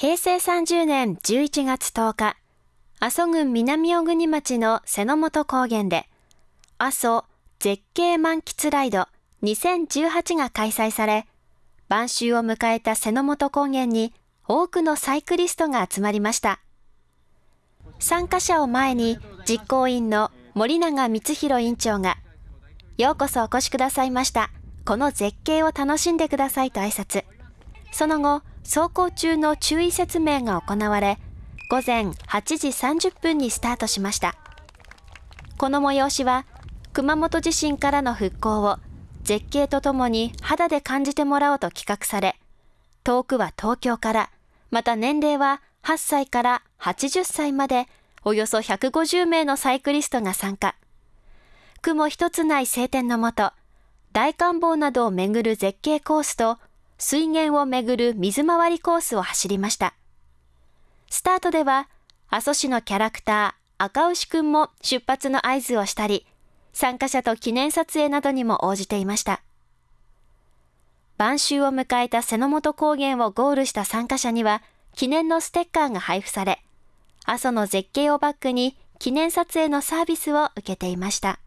平成30年11月10日、阿蘇郡南小国町の瀬の本高原で、阿蘇絶景満喫ライド2018が開催され、晩秋を迎えた瀬の本高原に多くのサイクリストが集まりました。参加者を前に実行委員の森永光弘委員長が、ようこそお越しくださいました。この絶景を楽しんでくださいと挨拶。その後、走行中の注意説明が行われ、午前8時30分にスタートしました。この催しは、熊本地震からの復興を絶景とともに肌で感じてもらおうと企画され、遠くは東京から、また年齢は8歳から80歳まで、およそ150名のサイクリストが参加。雲一つない晴天のもと、大観峰などを巡る絶景コースと水源をめぐる水回りコースを走りました。スタートでは、阿蘇市のキャラクター、赤牛くんも出発の合図をしたり、参加者と記念撮影などにも応じていました。晩秋を迎えた瀬の本高原をゴールした参加者には、記念のステッカーが配布され、阿蘇の絶景をバックに記念撮影のサービスを受けていました。